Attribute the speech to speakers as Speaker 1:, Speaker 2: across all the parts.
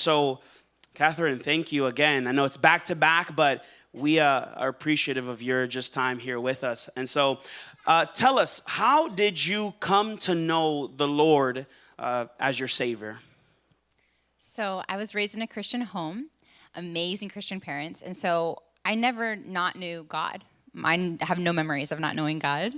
Speaker 1: So, Catherine, thank you again. I know it's back to back, but we uh, are appreciative of your just time here with us. And so, uh, tell us, how did you come to know the Lord uh, as your Savior?
Speaker 2: So, I was raised in a Christian home, amazing Christian parents, and so I never not knew God. I have no memories of not knowing God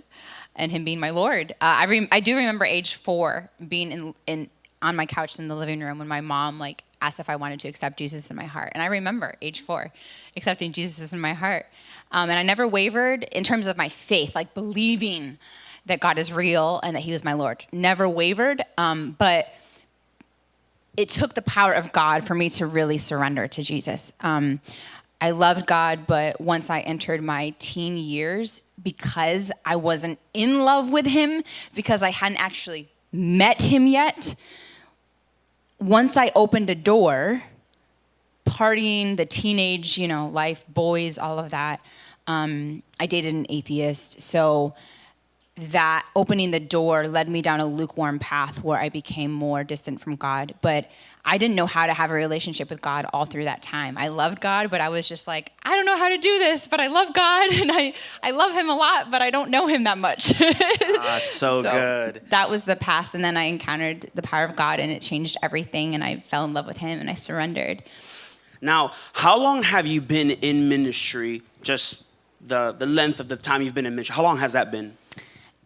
Speaker 2: and Him being my Lord. Uh, I, I do remember age four being in, in on my couch in the living room when my mom like asked if I wanted to accept Jesus in my heart. And I remember age four, accepting Jesus in my heart. Um, and I never wavered in terms of my faith, like believing that God is real and that He was my Lord. Never wavered, um, but it took the power of God for me to really surrender to Jesus. Um, I loved God, but once I entered my teen years, because I wasn't in love with Him, because I hadn't actually met Him yet, once I opened a door, partying, the teenage, you know, life, boys, all of that, um, I dated an atheist. So that opening the door led me down a lukewarm path where I became more distant from God. But I didn't know how to have a relationship with God all through that time. I loved God, but I was just like, I don't know how to do this, but I love God and I, I love Him a lot, but I don't know Him that much.
Speaker 1: ah, so, so good.
Speaker 2: That was the past. And then I encountered the power of God and it changed everything. And I fell in love with Him and I surrendered.
Speaker 1: Now, how long have you been in ministry? Just the, the length of the time you've been in ministry. How long has that been?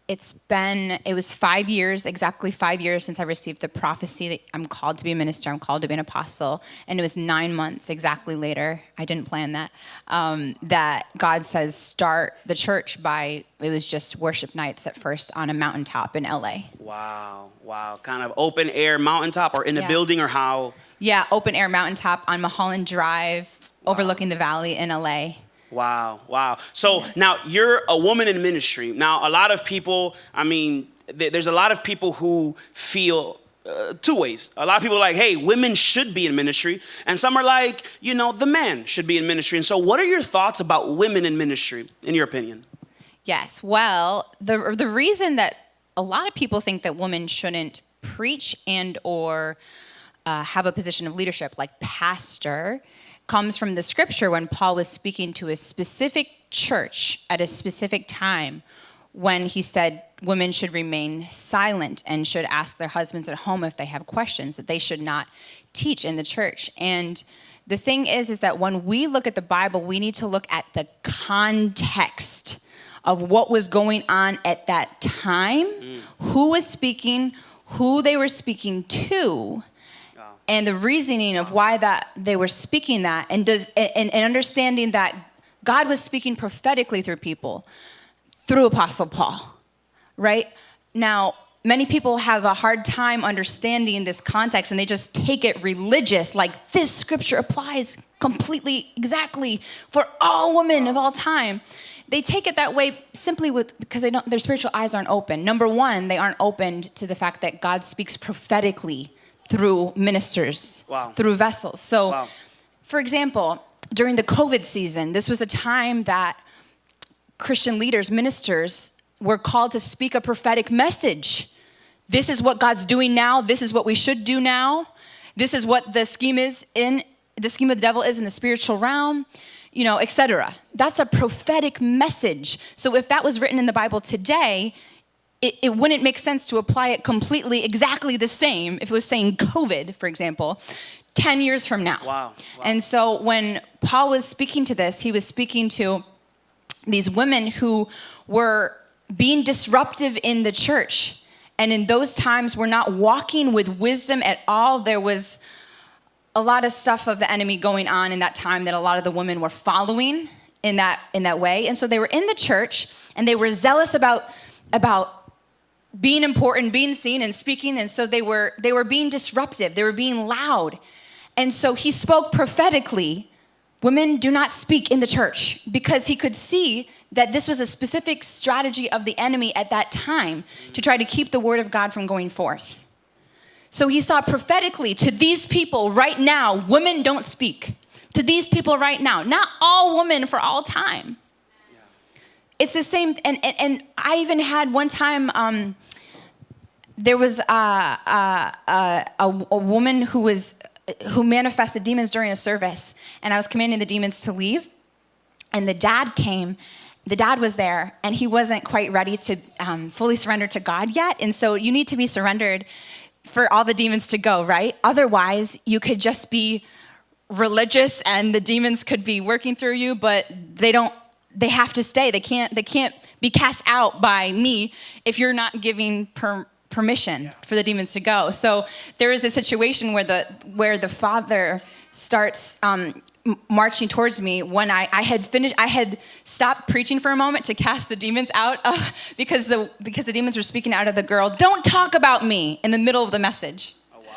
Speaker 2: It's been it was five years exactly five years since i received the prophecy that i'm called to be a minister i'm called to be an apostle and it was nine months exactly later i didn't plan that um, that god says start the church by it was just worship nights at first on a mountaintop in la
Speaker 1: wow wow kind of open air mountaintop or in a yeah. building or how
Speaker 2: yeah open air mountaintop on mulholland drive wow. overlooking the valley in la
Speaker 1: Wow, wow. So now you're a woman in ministry. Now, a lot of people, I mean, th- there's a lot of people who feel uh, two ways. A lot of people are like, hey, women should be in ministry. And some are like, you know, the man should be in ministry. And so, what are your thoughts about women in ministry, in your opinion?
Speaker 2: Yes. Well, the, the reason that a lot of people think that women shouldn't preach and or uh, have a position of leadership like pastor comes from the scripture when Paul was speaking to a specific church at a specific time when he said women should remain silent and should ask their husbands at home if they have questions, that they should not teach in the church. And the thing is, is that when we look at the Bible, we need to look at the context of what was going on at that time, mm. who was speaking, who they were speaking to, and the reasoning of why that they were speaking that and does and, and understanding that God was speaking prophetically through people through Apostle Paul, right? Now, many people have a hard time understanding this context and they just take it religious, like this scripture applies completely, exactly for all women of all time. They take it that way simply with because they don't their spiritual eyes aren't open. Number one, they aren't opened to the fact that God speaks prophetically through ministers, wow. through vessels. So, wow. for example, during the COVID season, this was a time that Christian leaders, ministers, were called to speak a prophetic message. This is what God's doing now. This is what we should do now. This is what the scheme is in the scheme of the devil is in the spiritual realm, you know, etc. That's a prophetic message. So if that was written in the Bible today, it, it wouldn't make sense to apply it completely exactly the same if it was saying COVID, for example, 10 years from now.
Speaker 1: Wow.
Speaker 2: wow. And so when Paul was speaking to this, he was speaking to these women who were being disruptive in the church. And in those times, we're not walking with wisdom at all. There was a lot of stuff of the enemy going on in that time that a lot of the women were following in that in that way. And so they were in the church and they were zealous about about being important, being seen and speaking. And so they were, they were being disruptive, they were being loud. And so he spoke prophetically women do not speak in the church because he could see that this was a specific strategy of the enemy at that time to try to keep the word of God from going forth. So he saw prophetically to these people right now, women don't speak. To these people right now, not all women for all time. It's the same, and, and, and I even had one time, um, there was a, a, a, a woman who was who manifested demons during a service, and I was commanding the demons to leave, and the dad came. The dad was there, and he wasn't quite ready to um, fully surrender to God yet. And so you need to be surrendered for all the demons to go, right? Otherwise, you could just be religious, and the demons could be working through you, but they don't. They have to stay. They can't. They can't be cast out by me if you're not giving per, permission yeah. for the demons to go. So there is a situation where the where the father starts um, marching towards me when I, I had finished I had stopped preaching for a moment to cast the demons out uh, because the because the demons were speaking out of the girl don't talk about me in the middle of the message oh, wow.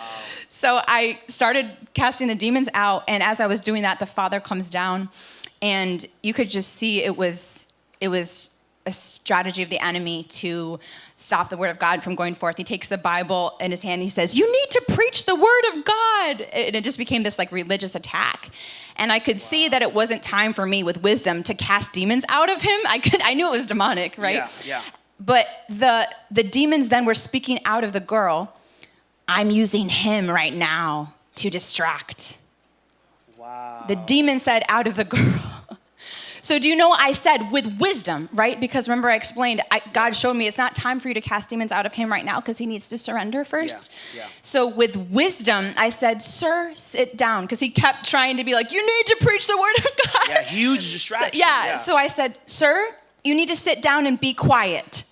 Speaker 2: so I started casting the demons out and as I was doing that the father comes down and you could just see it was it was a strategy of the enemy to stop the word of God from going forth. He takes the Bible in his hand. And he says, "You need to preach the word of God," and it just became this like religious attack. And I could see that it wasn't time for me with wisdom to cast demons out of him. I could, I knew it was demonic, right?
Speaker 1: Yeah, yeah.
Speaker 2: But the the demons then were speaking out of the girl. I'm using him right now to distract. Wow. The demon said out of the girl. So, do you know I said with wisdom, right? Because remember, I explained, I, God showed me it's not time for you to cast demons out of him right now because he needs to surrender first. Yeah, yeah. So, with wisdom, I said, Sir, sit down. Because he kept trying to be like, You need to preach the word of God.
Speaker 1: Yeah, huge distraction.
Speaker 2: So, yeah, yeah. So I said, Sir, you need to sit down and be quiet.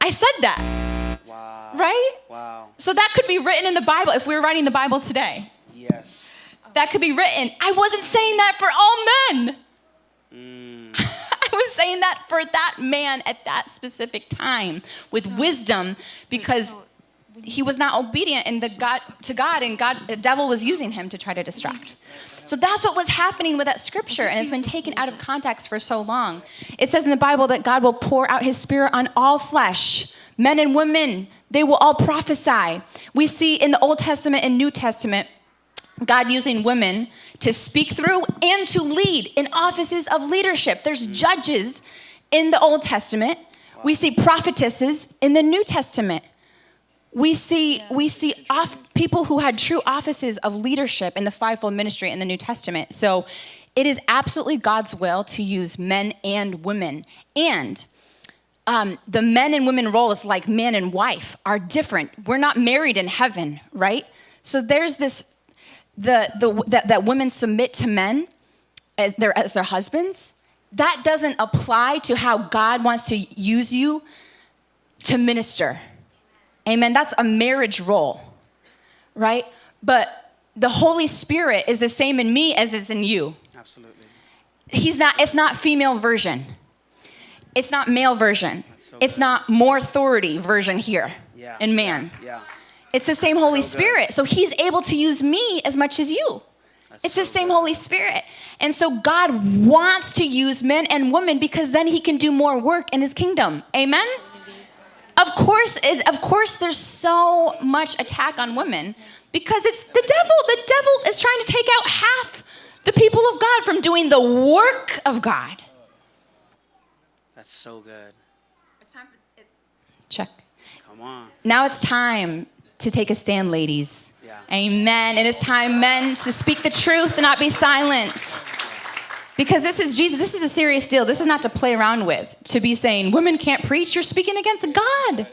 Speaker 2: I said that. Wow. Right?
Speaker 1: Wow.
Speaker 2: So, that could be written in the Bible if we were writing the Bible today.
Speaker 1: Yes.
Speaker 2: That could be written. I wasn't saying that for all men. Saying that for that man at that specific time with wisdom because he was not obedient and the God to God and God the devil was using him to try to distract. So that's what was happening with that scripture and it's been taken out of context for so long. It says in the Bible that God will pour out his spirit on all flesh, men and women, they will all prophesy. We see in the Old Testament and New Testament God using women to speak through and to lead in offices of leadership. There's judges in the Old Testament. We see prophetesses in the New Testament. We see we see off, people who had true offices of leadership in the fivefold ministry in the New Testament. So it is absolutely God's will to use men and women. And um, the men and women roles, like man and wife, are different. We're not married in heaven, right? So there's this the, the, that, that women submit to men as their, as their husbands, that doesn't apply to how God wants to use you to minister. Amen. That's a marriage role, right? But the Holy Spirit is the same in me as it's in you.
Speaker 1: Absolutely.
Speaker 2: He's not, it's not female version. It's not male version. So it's not more authority version here yeah. in man.
Speaker 1: Yeah. Yeah.
Speaker 2: It's the same Holy so Spirit. So he's able to use me as much as you. That's it's so the same good. Holy Spirit. And so God wants to use men and women because then he can do more work in his kingdom. Amen? Of course, of course there's so much attack on women because it's the devil. The devil is trying to take out half the people of God from doing the work of God.
Speaker 1: That's so good.
Speaker 2: It's time for it. Check.
Speaker 1: Come on.
Speaker 2: Now it's time to take a stand, ladies. Yeah. Amen. It is time, men, to speak the truth and not be silent. Because this is Jesus, this is a serious deal. This is not to play around with. To be saying, women can't preach, you're speaking against God.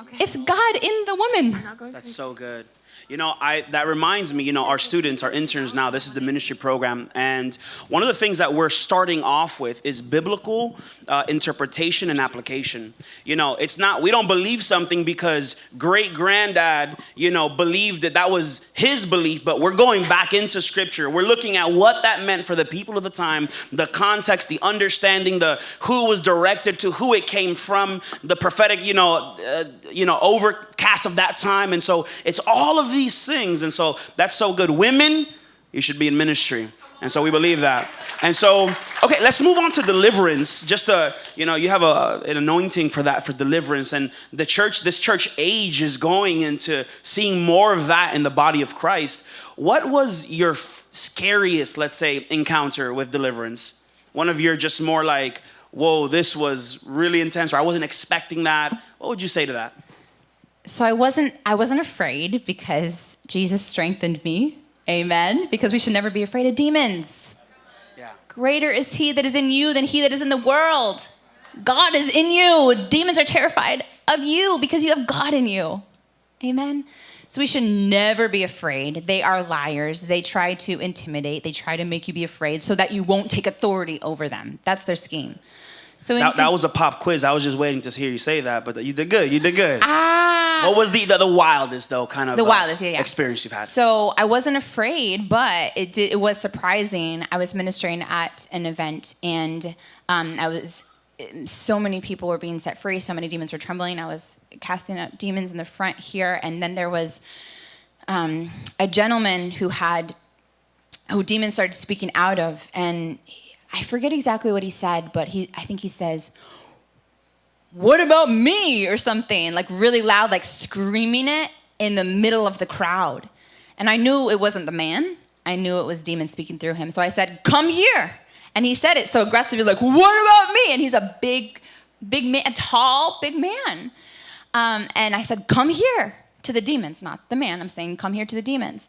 Speaker 2: Okay. It's God in the woman.
Speaker 1: That's so good. You know, I that reminds me, you know, our students, our interns now, this is the ministry program. And one of the things that we're starting off with is biblical uh, interpretation and application. You know, it's not, we don't believe something because great granddad, you know, believed that that was his belief, but we're going back into scripture. We're looking at what that meant for the people of the time, the context, the understanding, the who was directed to, who it came from, the prophetic, you know, uh, you know, overcast of that time. And so it's all of these things. And so that's so good. Women, you should be in ministry. And so we believe that. And so, okay, let's move on to deliverance. Just a, you know, you have a, an anointing for that, for deliverance. And the church, this church age is going into seeing more of that in the body of Christ. What was your scariest, let's say, encounter with deliverance? One of your just more like, whoa, this was really intense, or I wasn't expecting that. What would you say to that?
Speaker 2: So I wasn't I wasn't afraid because Jesus strengthened me. Amen. Because we should never be afraid of demons.
Speaker 1: Yeah.
Speaker 2: Greater is he that is in you than he that is in the world. God is in you. Demons are terrified of you because you have God in you. Amen. So we should never be afraid. They are liars. They try to intimidate, they try to make you be afraid so that you won't take authority over them. That's their scheme. So
Speaker 1: That, that was a pop quiz. I was just waiting to hear you say that, but you did good. You did good.
Speaker 2: ah.
Speaker 1: what was the, the the wildest though kind of
Speaker 2: The
Speaker 1: uh,
Speaker 2: wildest, yeah, yeah.
Speaker 1: experience you've had?
Speaker 2: So I wasn't afraid, but it did, it was surprising. I was ministering at an event, and um, I was so many people were being set free. So many demons were trembling. I was casting out demons in the front here, and then there was um, a gentleman who had who demons started speaking out of, and I forget exactly what he said, but he I think he says. What about me or something like really loud, like screaming it in the middle of the crowd. And I knew it wasn't the man. I knew it was demon speaking through him. So I said, "Come here." And he said it so aggressively, like, "What about me?" And he's a big, big man, a tall, big man. Um, and I said, "Come here." To the demons, not the man. I'm saying, "Come here to the demons."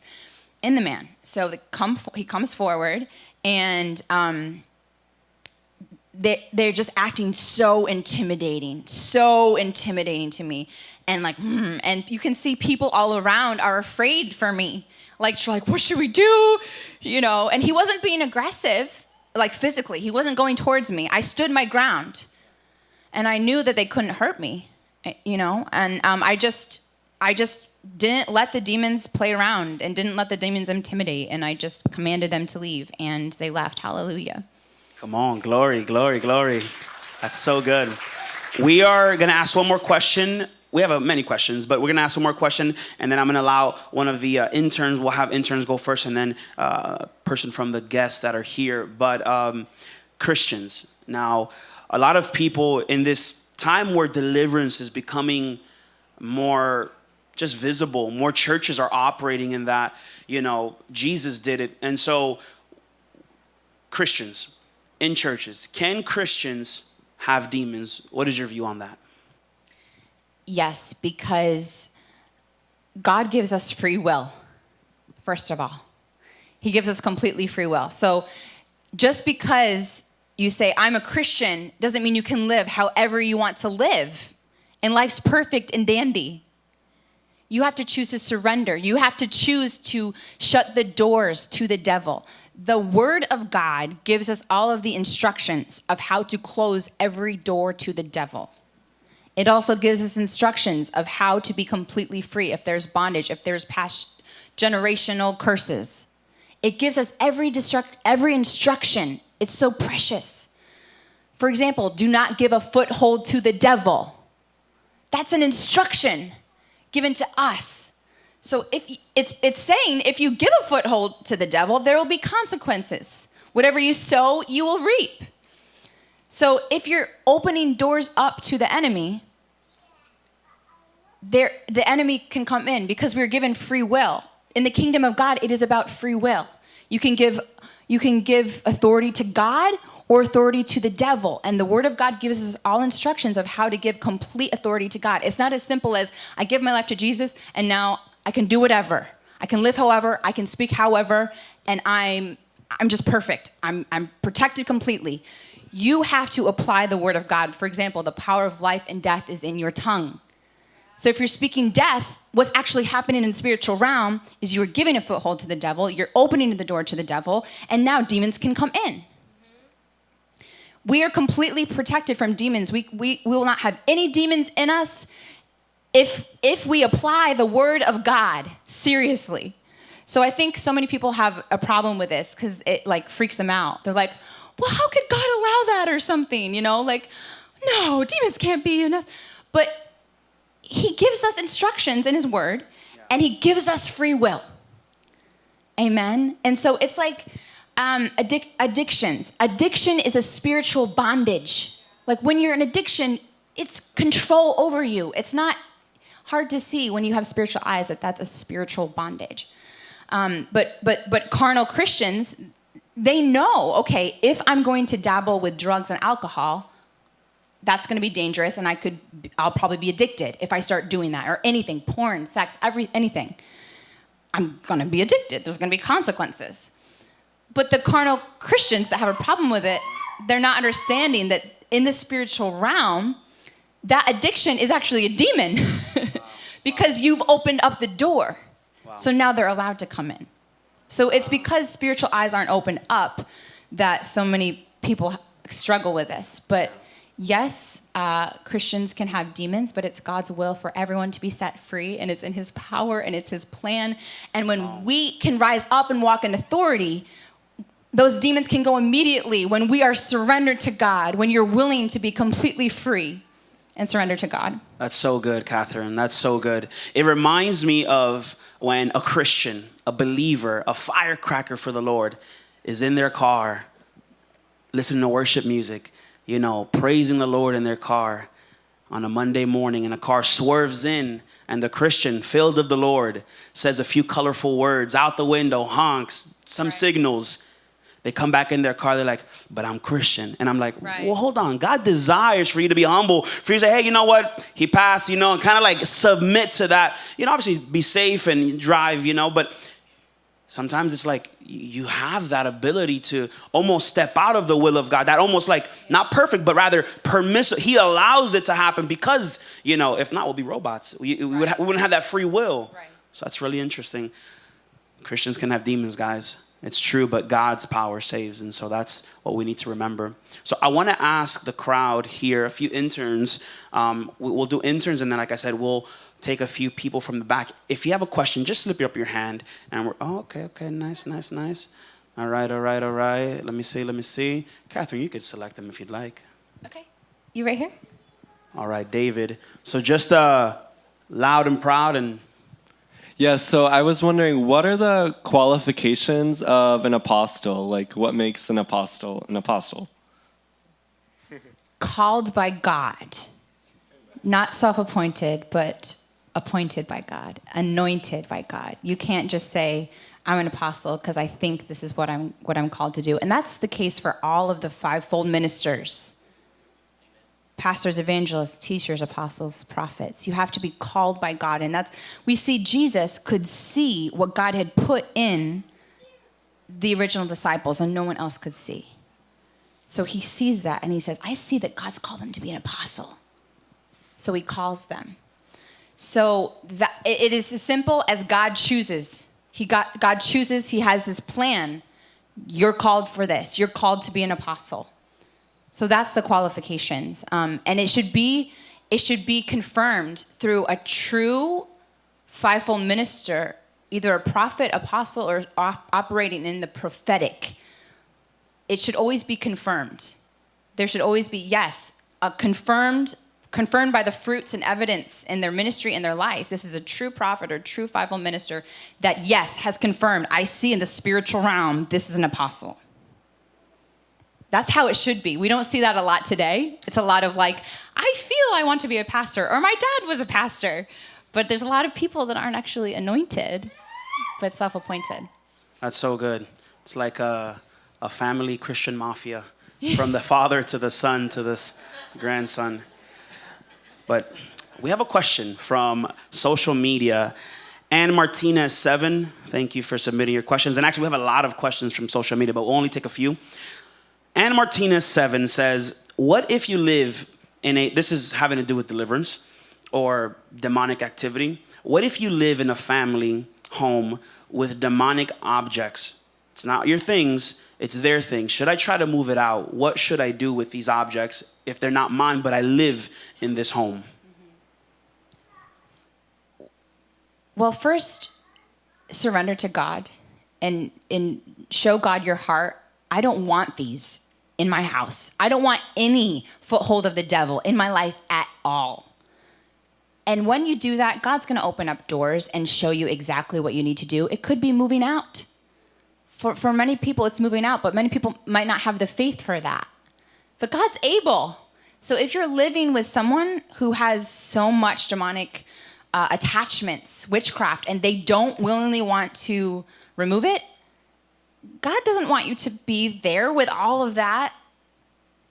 Speaker 2: In the man. So the come, he comes forward, and um, they're, they're just acting so intimidating, so intimidating to me. And like, hmm, and you can see people all around are afraid for me. Like, like, what should we do? You know, and he wasn't being aggressive, like physically. He wasn't going towards me. I stood my ground. And I knew that they couldn't hurt me, eh, you know? And um, I just, I just didn't let the demons play around and didn't let the demons intimidate. And I just commanded them to leave and they left. Hallelujah.
Speaker 1: Come on, glory, glory, glory. That's so good. We are going to ask one more question. We have uh, many questions, but we're going to ask one more question, and then I'm going to allow one of the uh, interns. We'll have interns go first, and then uh, a person from the guests that are here. But um, Christians, now, a lot of people in this time where deliverance is becoming more just visible, more churches are operating in that. You know, Jesus did it, and so Christians in churches. Can Christians have demons? What is your view on that?
Speaker 2: Yes, because God gives us free will, first of all. He gives us completely free will. So just because you say, I'm a Christian, doesn't mean you can live however you want to live. And life's perfect and dandy. You have to choose to surrender. You have to choose to shut the doors to the devil. The Word of God gives us all of the instructions of how to close every door to the devil. It also gives us instructions of how to be completely free if there's bondage, if there's past generational curses. It gives us every, every instruction. It's so precious. For example, do not give a foothold to the devil. That's an instruction given to us. So if it's it's saying if you give a foothold to the devil, there will be consequences. Whatever you sow, you will reap. So if you're opening doors up to the enemy, there the enemy can come in because we're given free will. In the kingdom of God, it is about free will. You can give you can give authority to God or authority to the devil. And the word of God gives us all instructions of how to give complete authority to God. It's not as simple as I give my life to Jesus and now I can do whatever. I can live however, I can speak however, and I'm I'm just perfect. I'm I'm protected completely. You have to apply the word of God. For example, the power of life and death is in your tongue. So if you're speaking death, what's actually happening in the spiritual realm is you're giving a foothold to the devil, you're opening the door to the devil, and now demons can come in. We are completely protected from demons. We, we, we will not have any demons in us if, if we apply the word of God seriously. So I think so many people have a problem with this because it like freaks them out. They're like, well, how could God allow that or something? You know, like, no, demons can't be in us. But he gives us instructions in his word and he gives us free will. Amen. And so it's like um, addic- addictions. Addiction is a spiritual bondage. Like when you're in addiction, it's control over you. It's not hard to see when you have spiritual eyes that that's a spiritual bondage. Um, but but but carnal Christians, they know. Okay, if I'm going to dabble with drugs and alcohol, that's going to be dangerous, and I could I'll probably be addicted if I start doing that or anything, porn, sex, every anything. I'm going to be addicted. There's going to be consequences. But the carnal Christians that have a problem with it, they're not understanding that in the spiritual realm, that addiction is actually a demon because you've opened up the door. So now they're allowed to come in. So it's because spiritual eyes aren't opened up that so many people struggle with this. But yes, uh, Christians can have demons, but it's God's will for everyone to be set free, and it's in His power and it's His plan. And when we can rise up and walk in authority, those demons can go immediately when we are surrendered to God, when you're willing to be completely free and surrender to God.
Speaker 1: That's so good, Catherine. That's so good. It reminds me of when a Christian, a believer, a firecracker for the Lord is in their car listening to worship music, you know, praising the Lord in their car on a Monday morning, and a car swerves in, and the Christian, filled of the Lord, says a few colorful words out the window, honks, some right. signals they come back in their car, they're like, but I'm Christian. And I'm like, right. well, hold on. God desires for you to be humble, for you to say, hey, you know what? He passed, you know, and kind of like submit to that. You know, obviously be safe and drive, you know, but sometimes it's like you have that ability to almost step out of the will of God. That almost like not perfect, but rather permissive. He allows it to happen because, you know, if not, we'll be robots. We, we, right. would we wouldn't have that free will. Right. So that's really interesting. Christians can have demons, guys. It's true, but God's power saves. And so that's what we need to remember. So I want to ask the crowd here, a few interns. Um, we'll do interns, and then, like I said, we'll take a few people from the back. If you have a question, just slip up your hand. And we're, oh, okay, okay, nice, nice, nice. All right, all right, all right. Let me see, let me see. Catherine, you could select them if you'd like.
Speaker 2: Okay. You right here?
Speaker 1: All right, David. So just uh, loud and proud and
Speaker 3: yeah, so I was wondering what are the qualifications of an apostle? Like, what makes an apostle an apostle?
Speaker 2: Called by God, not self appointed, but appointed by God, anointed by God. You can't just say, I'm an apostle because I think this is what I'm, what I'm called to do. And that's the case for all of the fivefold ministers pastors, evangelists, teachers, apostles, prophets. You have to be called by God. And that's, we see Jesus could see what God had put in the original disciples and no one else could see. So he sees that and he says, I see that God's called them to be an apostle. So he calls them. So that, it is as simple as God chooses. He got, God chooses, he has this plan. You're called for this. You're called to be an apostle. So that's the qualifications, um, and it should be it should be confirmed through a true fivefold minister, either a prophet, apostle, or op- operating in the prophetic. It should always be confirmed. There should always be yes, a confirmed confirmed by the fruits and evidence in their ministry and their life. This is a true prophet or true fivefold minister that, yes, has confirmed, I see in the spiritual realm, this is an apostle. That's how it should be. We don't see that a lot today. It's a lot of like, I feel I want to be a pastor, or my dad was a pastor. But there's a lot of people that aren't actually anointed, but self appointed.
Speaker 1: That's so good. It's like a, a family Christian mafia from the father to the son to the grandson. But we have a question from social media. Ann Martinez seven, thank you for submitting your questions. And actually, we have a lot of questions from social media, but we'll only take a few. Anna Martinez 7 says, What if you live in a, this is having to do with deliverance or demonic activity. What if you live in a family home with demonic objects? It's not your things, it's their things. Should I try to move it out? What should I do with these objects if they're not mine, but I live in this home?
Speaker 2: Well, first, surrender to God and, and show God your heart. I don't want these in my house. I don't want any foothold of the devil in my life at all. And when you do that, God's going to open up doors and show you exactly what you need to do. It could be moving out. For, for many people, it's moving out, but many people might not have the faith for that. But God's able. So if you're living with someone who has so much demonic uh, attachments, witchcraft, and they don't willingly want to remove it, God doesn't want you to be there with all of that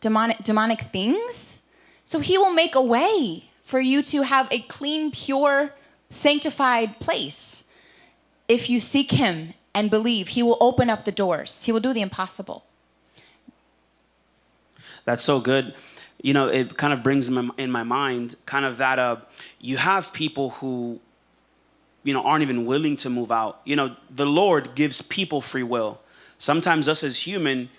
Speaker 2: demonic, demonic things. So he will make a way for you to have a clean, pure, sanctified place. if you seek Him and believe, He will open up the doors, He will do the impossible.
Speaker 1: That's so good. You know, it kind of brings in my, mind kind of that uh, you have people who, you know, aren't even willing to move out. You know, the Lord gives people free will. Sometimes us as human,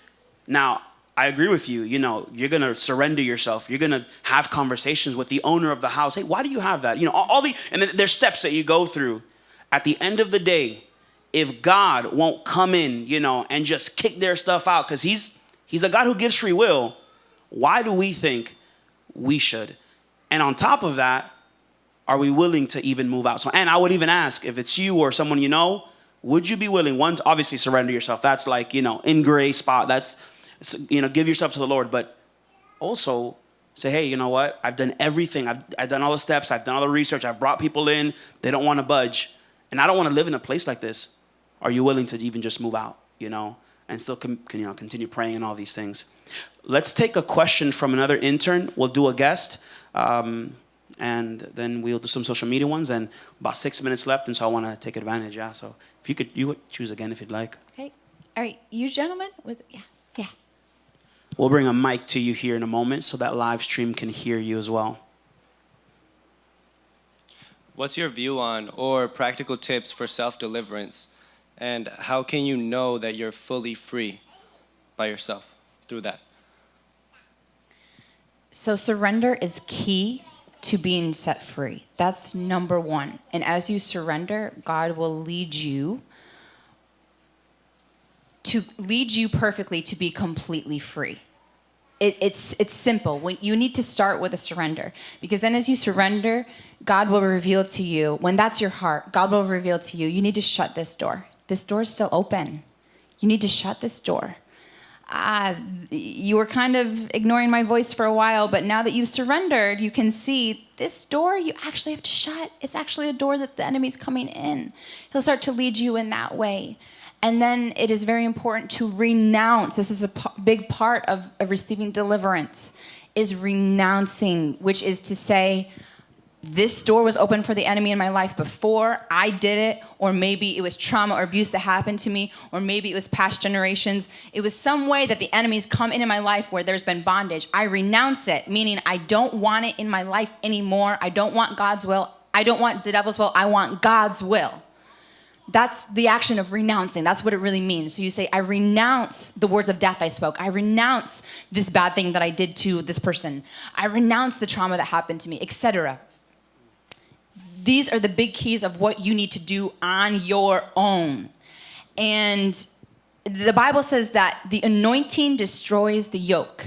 Speaker 1: now I agree with you. You know, you're gonna surrender yourself. You're gonna have conversations with the owner of the house. Hey, why do you have that? You know, all, all the and there's steps that you go through. At the end of the day, if God won't come in, you know, and just kick their stuff out, because He's He's a God who gives free will why do we think we should? And on top of that, are we willing to even move out? So, and I would even ask if it's you or someone you know, would you be willing, one, to obviously surrender yourself? That's like, you know, in gray spot. That's, you know, give yourself to the Lord. But also say, hey, you know what? I've done everything. I've, I've done all the steps. I've done all the research. I've brought people in. They don't want to budge. And I don't want to live in a place like this. Are you willing to even just move out, you know, and still, can, you know, continue praying and all these things? Let's take a question from another intern. We'll do a guest. Um, and then we'll do some social media ones and about six minutes left and so i want to take advantage yeah. So if you could you would choose again if you'd like.
Speaker 2: Okay. All right you gentlemen with yeah yeah.
Speaker 1: We'll bring a mic to you here in a moment so that live stream can hear you as well.
Speaker 4: What's your view on or practical tips for self-deliverance? And how can you know that you're fully free by yourself through that?
Speaker 2: So, surrender is key to being set free. That's number one. And as you surrender, God will lead you to lead you perfectly to be completely free. It, it's, it's simple. When you need to start with a surrender because then as you surrender, God will reveal to you, when that's your heart, God will reveal to you, you need to shut this door. This door is still open. You need to shut this door ah, you were kind of ignoring my voice for a while, but now that you've surrendered, you can see this door you actually have to shut. It's actually a door that the enemy's coming in. He'll start to lead you in that way. And then it is very important to renounce. This is a big part of, of receiving deliverance, is renouncing, which is to say, this door was open for the enemy in my life before I did it, or maybe it was trauma or abuse that happened to me, or maybe it was past generations. It was some way that the enemy's come into my life where there's been bondage. I renounce it, meaning I don't want it in my life anymore. I don't want God's will. I don't want the devil's will. I want God's will. That's the action of renouncing. That's what it really means. So you say, I renounce the words of death I spoke. I renounce this bad thing that I did to this person. I renounce the trauma that happened to me, etc these are the big keys of what you need to do on your own. And the Bible says that the anointing destroys the yoke.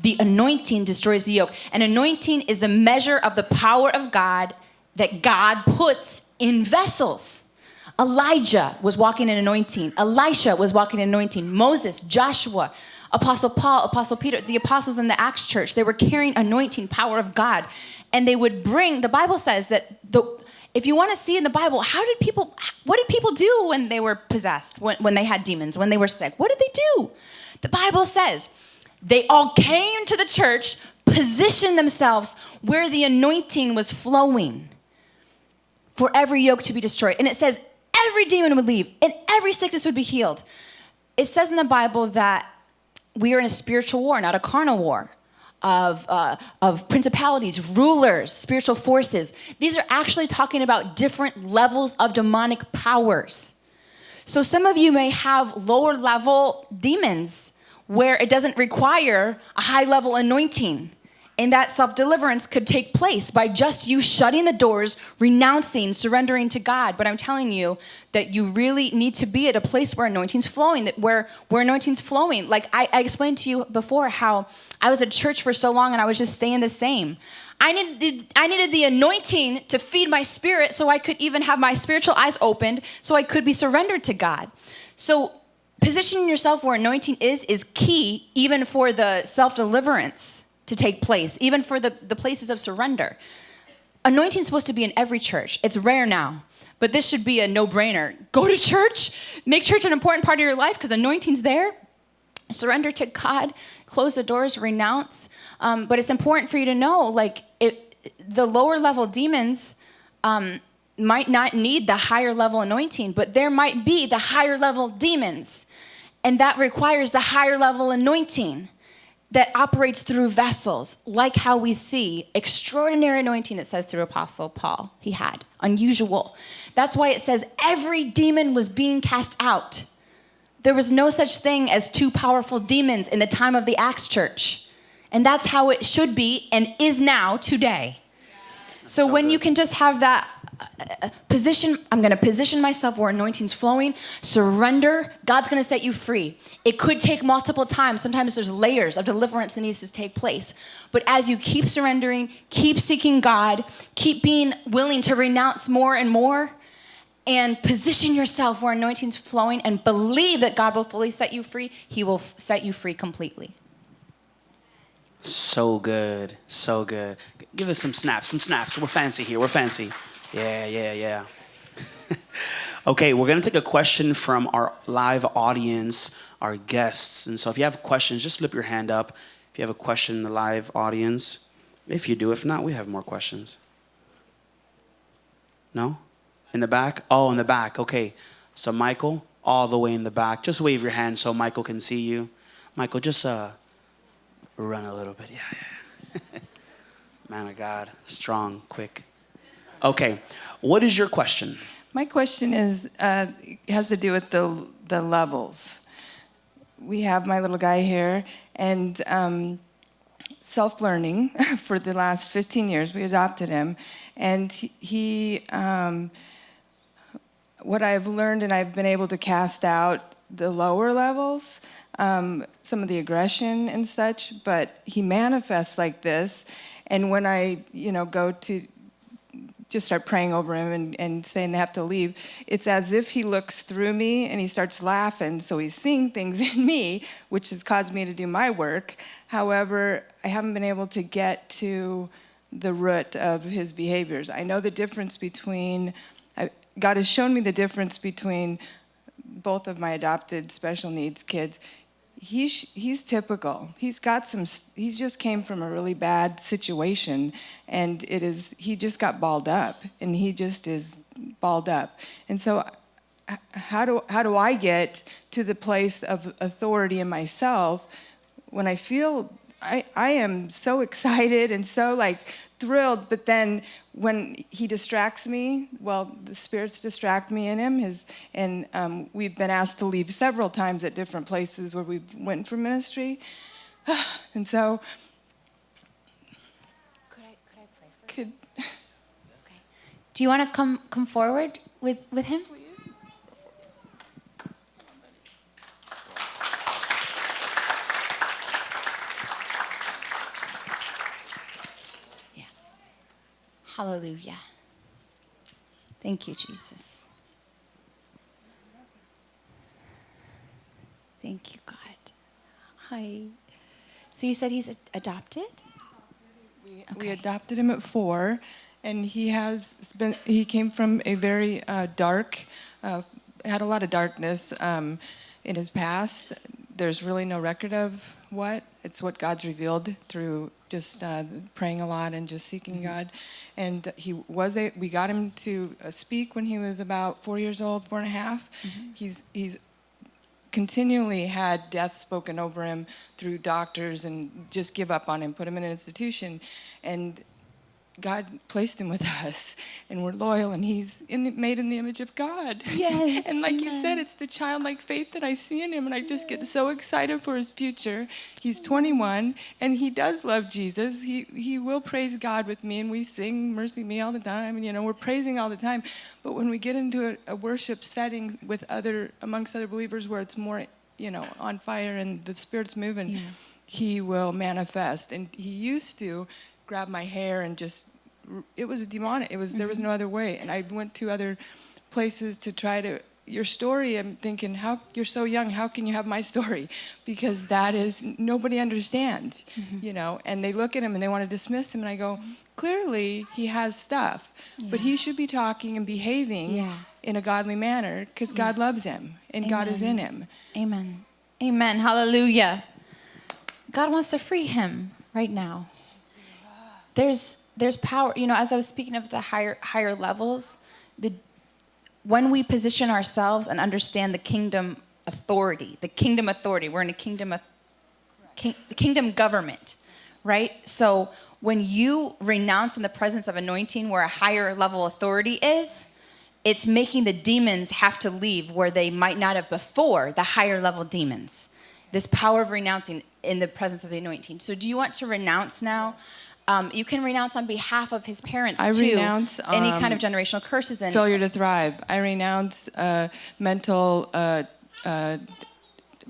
Speaker 2: The anointing destroys the yoke. And anointing is the measure of the power of God that God puts in vessels. Elijah was walking in anointing. Elisha was walking in anointing. Moses, Joshua, Apostle Paul, Apostle Peter, the apostles in the Acts church, they were carrying anointing power of God. And they would bring, the Bible says that the, if you want to see in the Bible, how did people, what did people do when they were possessed, when, when they had demons, when they were sick? What did they do? The Bible says they all came to the church, positioned themselves where the anointing was flowing for every yoke to be destroyed. And it says every demon would leave and every sickness would be healed. It says in the Bible that we are in a spiritual war, not a carnal war. Of, uh, of principalities, rulers, spiritual forces. These are actually talking about different levels of demonic powers. So some of you may have lower level demons where it doesn't require a high level anointing and that self deliverance could take place by just you shutting the doors, renouncing, surrendering to God. But I'm telling you that you really need to be at a place where anointing's flowing, that where, where anointing's flowing. Like I, I explained to you before how I was at church for so long and I was just staying the same. I needed, I needed the anointing to feed my spirit so I could even have my spiritual eyes opened so I could be surrendered to God. So positioning yourself where anointing is is key even for the self deliverance to take place, even for the, the places of surrender. Anointing is supposed to be in every church. It's rare now, but this should be a no brainer. Go to church, make church an important part of your life because anointing's there. Surrender to God, close the doors, renounce. Um, but it's important for you to know like, it, the lower level demons, um, might not need the higher level anointing, but there might be the higher level demons. And that requires the higher level anointing that operates through vessels, like how we see extraordinary anointing, it says through Apostle Paul, he had, unusual. That's why it says every demon was being cast out. There was no such thing as two powerful demons in the time of the Acts church. And that's how it should be and is now today. So, when you can just have that position, I'm gonna position myself where anointing's flowing, surrender, God's gonna set you free. It could take multiple times. Sometimes there's layers of deliverance that needs to take place. But as you keep surrendering, keep seeking God, keep being willing to renounce more and more, and position yourself where anointing's flowing and believe that God will fully set you free, He will set you free completely.
Speaker 1: So good, so good. Give us some snaps, some snaps. We're fancy here. We're fancy. Yeah, yeah, yeah. okay, we're gonna take a question from our live audience, our guests. And so if you have questions, just slip your hand up. If you have a question in the live audience, if you do, if not, we have more questions. No? In the back? Oh, in the back. Okay. So Michael, all the way in the back. Just wave your hand so Michael can see you. Michael, just uh run a little bit. Yeah, yeah. Man of God, strong, quick. Okay, what is your question?
Speaker 5: My question is uh, has to do with the the levels. We have my little guy here, and um, self-learning for the last 15 years. We adopted him, and he. um, what I've learned, and I've been able to cast out the lower levels, um, some of the aggression and such. But he manifests like this, and when I, you know, go to just start praying over him and, and saying they have to leave, it's as if he looks through me and he starts laughing. So he's seeing things in me, which has caused me to do my work. However, I haven't been able to get to the root of his behaviors. I know the difference between, I, God has shown me the difference between both of my adopted special needs kids he's he's typical. He's got some. He's just came from a really bad situation, and it is. He just got balled up, and he just is balled up. And so, how do how do I get to the place of authority in myself when I feel I I am so excited and so like thrilled, but then when he distracts me, well, the spirits distract me in him. His and um, we've been asked to leave several times at different places where we've went for ministry, and so
Speaker 2: Could I, could I pray for
Speaker 5: could
Speaker 2: Okay. Do you want to come come forward with with him? Hallelujah. Thank you, Jesus. Thank you, God. Hi. So you said he's adopted?
Speaker 5: we,
Speaker 2: Okay.
Speaker 5: we adopted him at four, and he has been. He came from a very uh, dark, uh, had a lot of darkness um, in his past. There's really no record of what. It's what God's revealed through just uh, praying a lot and just seeking God. And he was a. We got him to uh, speak when he was about four years old, four and a half. He's he's continually had death spoken over him through doctors and just give up on him, put him in an institution. And God placed him with us, and we're loyal, and he's in the, made in the image of God.
Speaker 2: Yes,
Speaker 5: and like you said, it's the childlike faith that I see in him, and I just get so excited for his future. He's 21, and he does love Jesus. He, he will praise God with me, and we sing Mercy Me all the time, and you know, we're praising all the time. But when we get into a, a worship setting with other, amongst other believers where it's more, you know, on fire and the Spirit's moving,
Speaker 2: Yeah.
Speaker 5: he will manifest. And he used to grab my hair and just, it was demonic. It was, there was mm-hmm. no other way. And I went to other places to try to, your story, I'm thinking, how, you're so young, how can you have my story? Because that is, nobody understands, mm-hmm. you know, and they look at him and they want to dismiss him. And I go, mm-hmm. clearly he has stuff, but he should be talking and behaving
Speaker 2: Yeah.
Speaker 5: in a godly manner because God loves him and God is in him.
Speaker 2: Amen. Amen. Hallelujah. God wants to free him right now. There's there's power, you know, as I was speaking of the higher higher levels, the when we position ourselves and understand the kingdom authority, the kingdom authority, we're in a kingdom of king, kingdom government, right? So when you renounce in the presence of anointing where a higher level authority is, it's making the demons have to leave where they might not have before, the higher level demons. This power of renouncing in the presence of the anointing. So, do you want to renounce now? Um, you can renounce on behalf of his parents too.
Speaker 5: I
Speaker 2: too.
Speaker 5: renounce,
Speaker 2: any kind of
Speaker 5: um,
Speaker 2: generational curses and
Speaker 5: Failure to thrive. I renounce uh, mental uh, uh,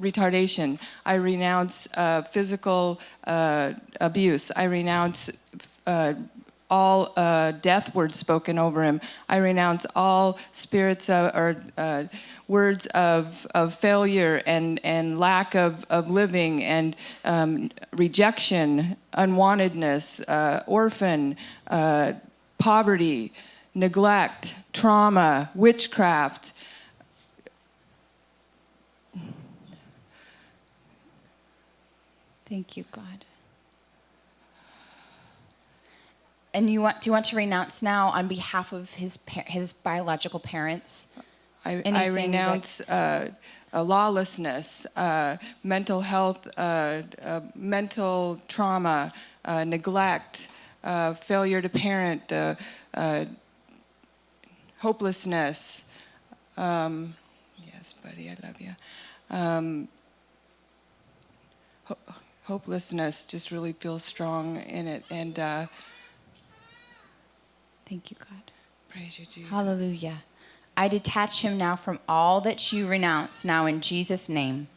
Speaker 5: retardation. I renounce uh, physical uh, abuse. I renounce uh, all uh, death words spoken over him. I renounce all spirits of, or uh, words of, of failure and, and lack of, of living and um, rejection, unwantedness, uh, orphan, uh, poverty, neglect, trauma, witchcraft,
Speaker 2: Thank you, God. And you want? Do you want to renounce now on behalf of his his biological parents?
Speaker 5: I, I renounce uh, lawlessness, uh, mental health, uh, uh, mental trauma, uh, neglect, uh, failure to parent, uh, uh, hopelessness. Um, yes, buddy, I love you. Um, ho- hopelessness just really feels strong in it, and uh,
Speaker 2: Thank you, God.
Speaker 5: praise you, Jesus.
Speaker 2: Hallelujah. I detach him now from all that you renounce now in Jesus' name.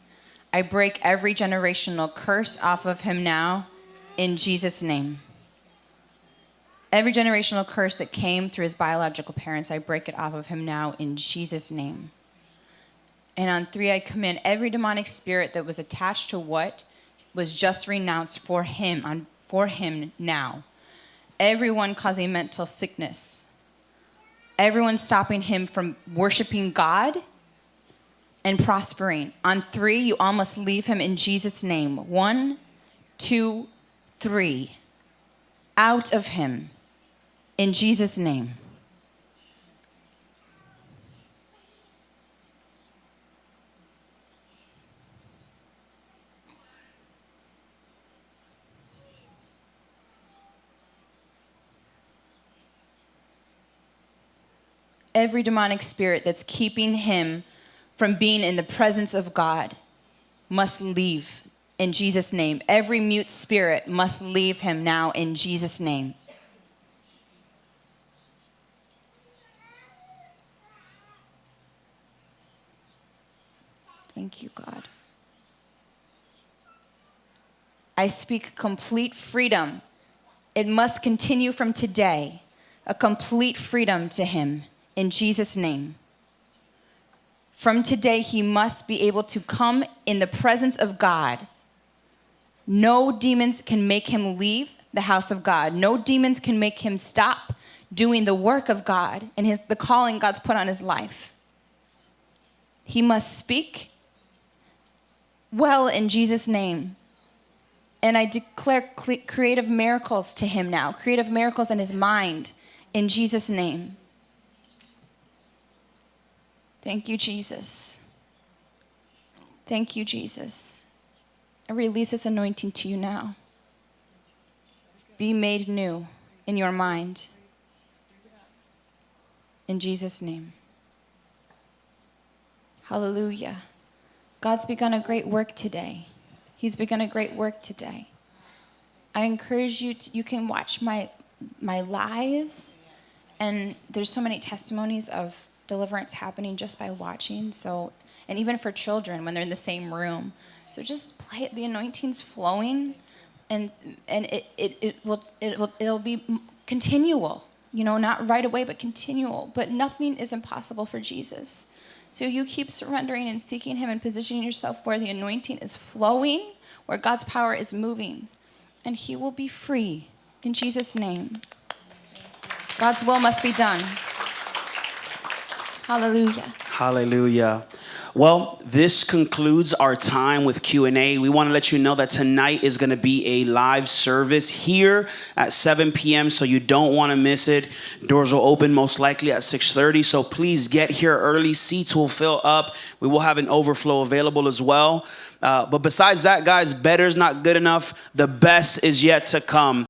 Speaker 2: I break every generational curse off of him now in Jesus' name. Every generational curse that came through his biological parents, I break it off of him now in Jesus' name. And on three, I command every demonic spirit that was attached to what was just renounced for him, on, for him now. Everyone causing mental sickness, everyone stopping him from worshiping God and prospering. On three, you almost leave him in Jesus' name. One, two, three. Out of him in Jesus' name. Every demonic spirit that's keeping him from being in the presence of God must leave in Jesus' name. Every mute spirit must leave him now in Jesus' name. Thank you, God. I speak complete freedom. It must continue from today, a complete freedom to him in Jesus' name. From today, he must be able to come in the presence of God. No demons can make him leave the house of God. No demons can make him stop doing the work of God and his, the calling God's put on his life. He must speak well in Jesus' name. And I declare creative miracles to him now, creative miracles in his mind in Jesus' name. Thank you, Jesus. Thank you, Jesus. I release this anointing to you now. Be made new in your mind. In Jesus' name. Hallelujah. God's begun a great work today. He's begun a great work today. I encourage you to, you can watch my my lives and there's so many testimonies of deliverance happening just by watching. So, and even for children when they're in the same room. So just play it. The anointing's flowing, and and it it, it will it will it'll be continual. You know, not right away, but continual. But nothing is impossible for Jesus. So you keep surrendering and seeking Him and positioning yourself where the anointing is flowing, where God's power is moving, and He will be free in Jesus' name. God's will must be done. Hallelujah.
Speaker 1: Hallelujah. Well, this concludes our time with Q&A. We want to let you know that tonight is going to be a live service here at 7 p.m. so you don't want to miss it. Doors will open most likely at 6:30, so please get here early. Seats will fill up. We will have an overflow available as well. Uh, but besides that, guys, better's not good enough. The best is yet to come.